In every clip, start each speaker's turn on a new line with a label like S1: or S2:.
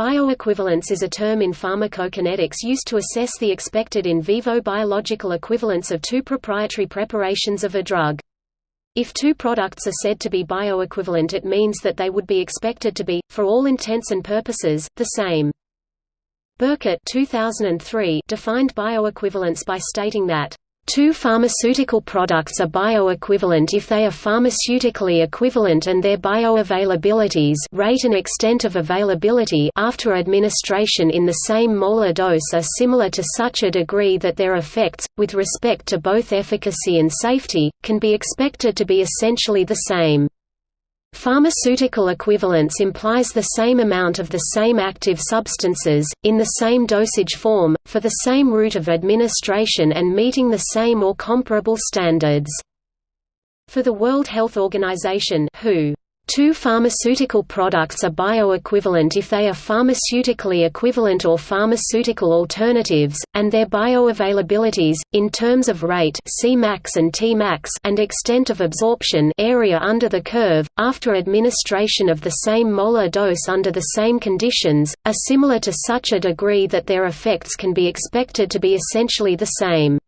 S1: Bioequivalence is a term in pharmacokinetics used to assess the expected in vivo biological equivalence of two proprietary preparations of a drug. If two products are said to be bioequivalent it means that they would be expected to be, for all intents and purposes, the same. Birkett 2003 defined bioequivalence by stating that Two pharmaceutical products are bioequivalent if they are pharmaceutically equivalent and their bioavailabilities rate and extent of availability after administration in the same molar dose are similar to such a degree that their effects, with respect to both efficacy and safety, can be expected to be essentially the same. Pharmaceutical equivalence implies the same amount of the same active substances, in the same dosage form, for the same route of administration and meeting the same or comparable standards. For the World Health Organization WHO, Two pharmaceutical products are bioequivalent if they are pharmaceutically equivalent or pharmaceutical alternatives, and their bioavailabilities, in terms of rate Cmax and Tmax and extent of absorption area under the curve, after administration of the same molar dose under the same conditions, are similar to such a degree that their effects can be expected to be essentially the same.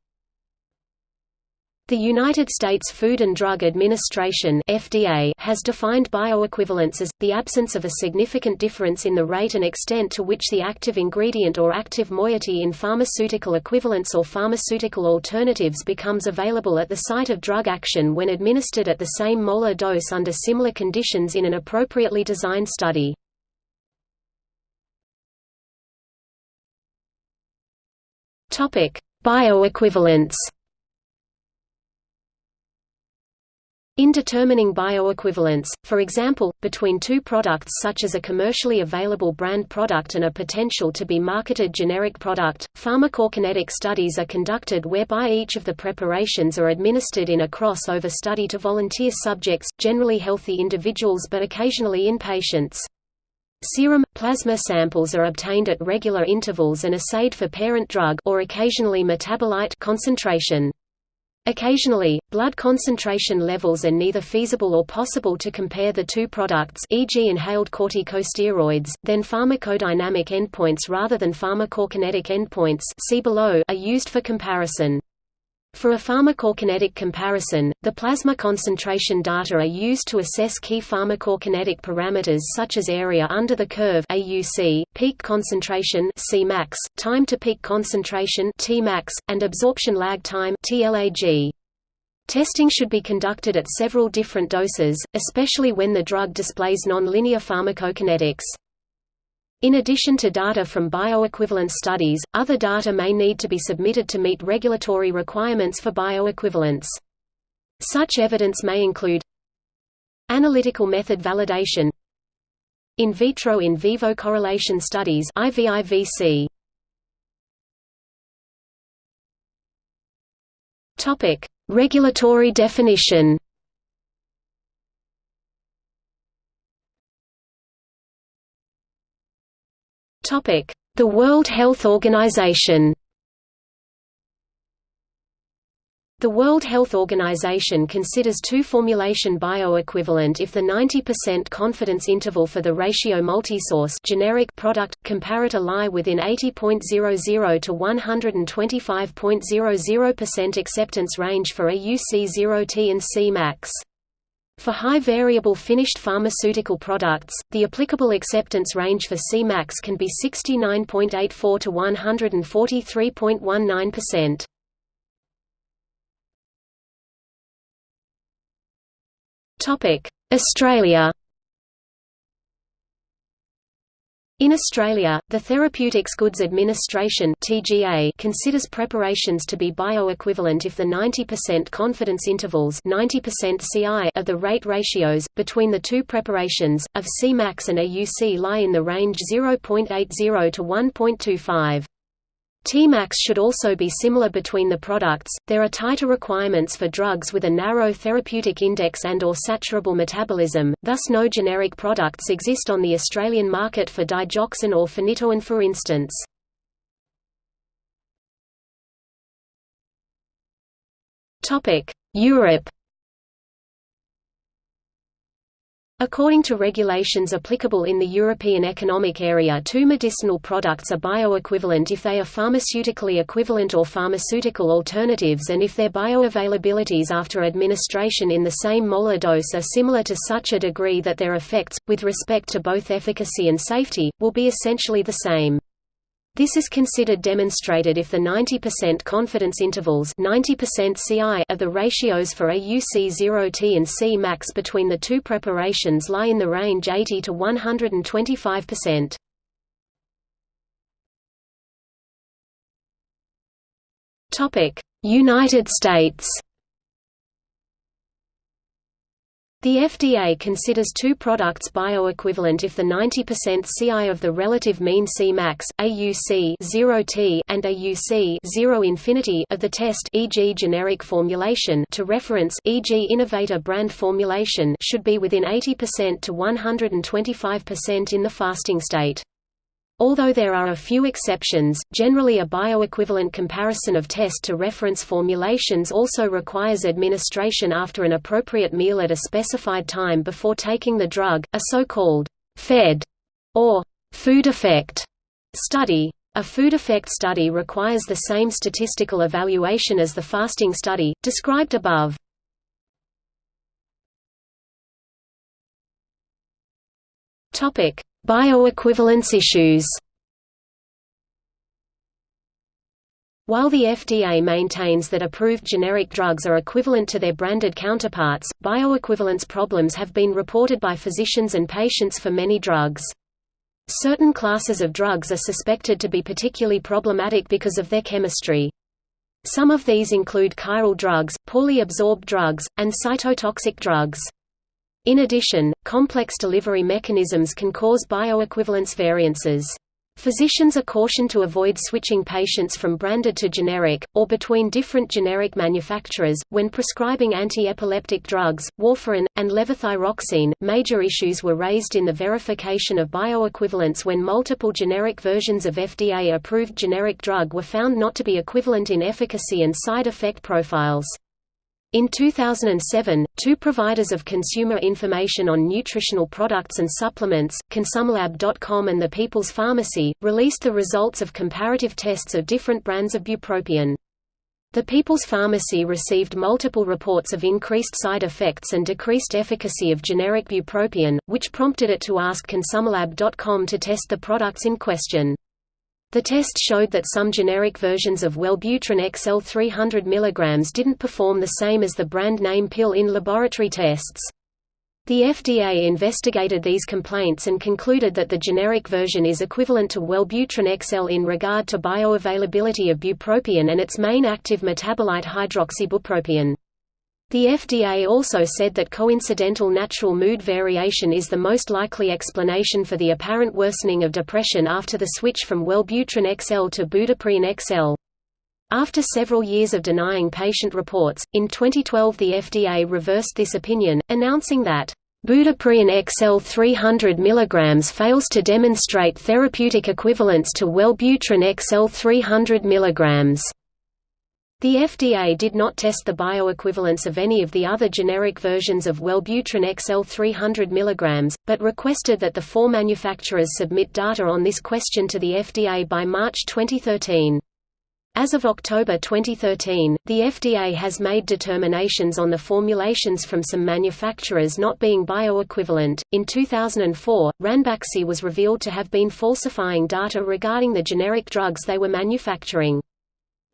S1: The United States Food and Drug Administration (FDA) has defined bioequivalence as the absence of a significant difference in the rate and extent to which the active ingredient or active moiety in pharmaceutical equivalents or pharmaceutical alternatives becomes available at the site of drug action when administered at the same molar dose under similar conditions in an appropriately designed study. Topic: Bioequivalence In determining bioequivalence, for example, between two products such as a commercially available brand product and a potential to be marketed generic product, pharmacokinetic studies are conducted whereby each of the preparations are administered in a crossover study to volunteer subjects, generally healthy individuals but occasionally inpatients. Serum, plasma samples are obtained at regular intervals and assayed for parent drug or occasionally metabolite concentration. Occasionally, blood concentration levels are neither feasible or possible to compare the two products e.g. inhaled corticosteroids, then pharmacodynamic endpoints rather than pharmacokinetic endpoints see below are used for comparison. For a pharmacokinetic comparison, the plasma concentration data are used to assess key pharmacokinetic parameters such as area under the curve AUC, peak concentration Cmax, time to peak concentration Tmax, and absorption lag time TLAG. Testing should be conducted at several different doses, especially when the drug displays nonlinear pharmacokinetics. In addition to data from bioequivalence studies, other data may need to be submitted to meet regulatory requirements for bioequivalence. Such evidence may include Analytical method validation In vitro in vivo correlation studies IVIVC. Topic Regulatory definition The World Health Organization The World Health Organization considers two formulation bioequivalent if the 90% confidence interval for the ratio multisource generic product comparator lie within 80.00 to 125.00% acceptance range for AUC0T and Cmax. For high variable finished pharmaceutical products, the applicable acceptance range for Cmax can be 69.84 to 143.19%. Topic: Australia In Australia, the Therapeutics Goods Administration (TGA) considers preparations to be bioequivalent if the 90% confidence intervals (90% CI) of the rate ratios between the two preparations of Cmax and AUC lie in the range 0.80 to 1.25. Tmax should also be similar between the products. There are tighter requirements for drugs with a narrow therapeutic index and or saturable metabolism, thus no generic products exist on the Australian market for digoxin or phenytoin for instance. Topic: Europe According to regulations applicable in the European Economic Area two medicinal products are bioequivalent if they are pharmaceutically equivalent or pharmaceutical alternatives and if their bioavailabilities after administration in the same molar dose are similar to such a degree that their effects, with respect to both efficacy and safety, will be essentially the same. This is considered demonstrated if the 90% confidence intervals 90% CI of the ratios for AUC0T and C max between the two preparations lie in the range 80 to 125%. Topic: United States The FDA considers two products bioequivalent if the 90% CI of the relative mean Cmax, AUC 0T and AUC 0 infinity of the test e.g. generic formulation to reference e.g. innovator brand formulation should be within 80% to 125% in the fasting state. Although there are a few exceptions, generally a bioequivalent comparison of test to reference formulations also requires administration after an appropriate meal at a specified time before taking the drug, a so-called FED or food effect study. A food effect study requires the same statistical evaluation as the fasting study, described above. Topic: Bioequivalence issues While the FDA maintains that approved generic drugs are equivalent to their branded counterparts, bioequivalence problems have been reported by physicians and patients for many drugs. Certain classes of drugs are suspected to be particularly problematic because of their chemistry. Some of these include chiral drugs, poorly absorbed drugs, and cytotoxic drugs. In addition, complex delivery mechanisms can cause bioequivalence variances. Physicians are cautioned to avoid switching patients from branded to generic, or between different generic manufacturers, when prescribing anti-epileptic drugs, warfarin, and levothyroxine. Major issues were raised in the verification of bioequivalence when multiple generic versions of FDA-approved generic drug were found not to be equivalent in efficacy and side effect profiles. In 2007, two providers of consumer information on nutritional products and supplements, ConsumerLab.com and The People's Pharmacy, released the results of comparative tests of different brands of bupropion. The People's Pharmacy received multiple reports of increased side effects and decreased efficacy of generic bupropion, which prompted it to ask ConsumerLab.com to test the products in question. The test showed that some generic versions of Wellbutrin XL 300 mg didn't perform the same as the brand name pill in laboratory tests. The FDA investigated these complaints and concluded that the generic version is equivalent to Wellbutrin XL in regard to bioavailability of bupropion and its main active metabolite hydroxybupropion. The FDA also said that coincidental natural mood variation is the most likely explanation for the apparent worsening of depression after the switch from Wellbutrin XL to Budeprion XL. After several years of denying patient reports, in 2012 the FDA reversed this opinion, announcing that Budeprion XL 300 mg fails to demonstrate therapeutic equivalence to Wellbutrin XL 300 mg. The FDA did not test the bioequivalence of any of the other generic versions of Wellbutrin XL 300 mg, but requested that the four manufacturers submit data on this question to the FDA by March 2013. As of October 2013, the FDA has made determinations on the formulations from some manufacturers not being bioequivalent. In 2004, Ranbaxy was revealed to have been falsifying data regarding the generic drugs they were manufacturing.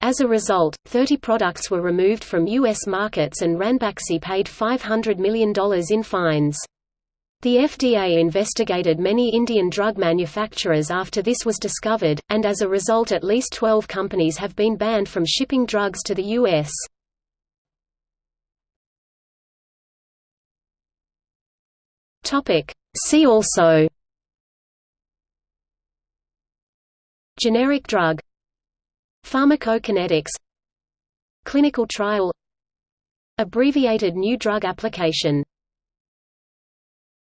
S1: As a result, 30 products were removed from U.S. markets and Ranbaxy paid $500 million in fines. The FDA investigated many Indian drug manufacturers after this was discovered, and as a result at least 12 companies have been banned from shipping drugs to the U.S. See also Generic drug Pharmacokinetics. Clinical trial. Abbreviated new drug application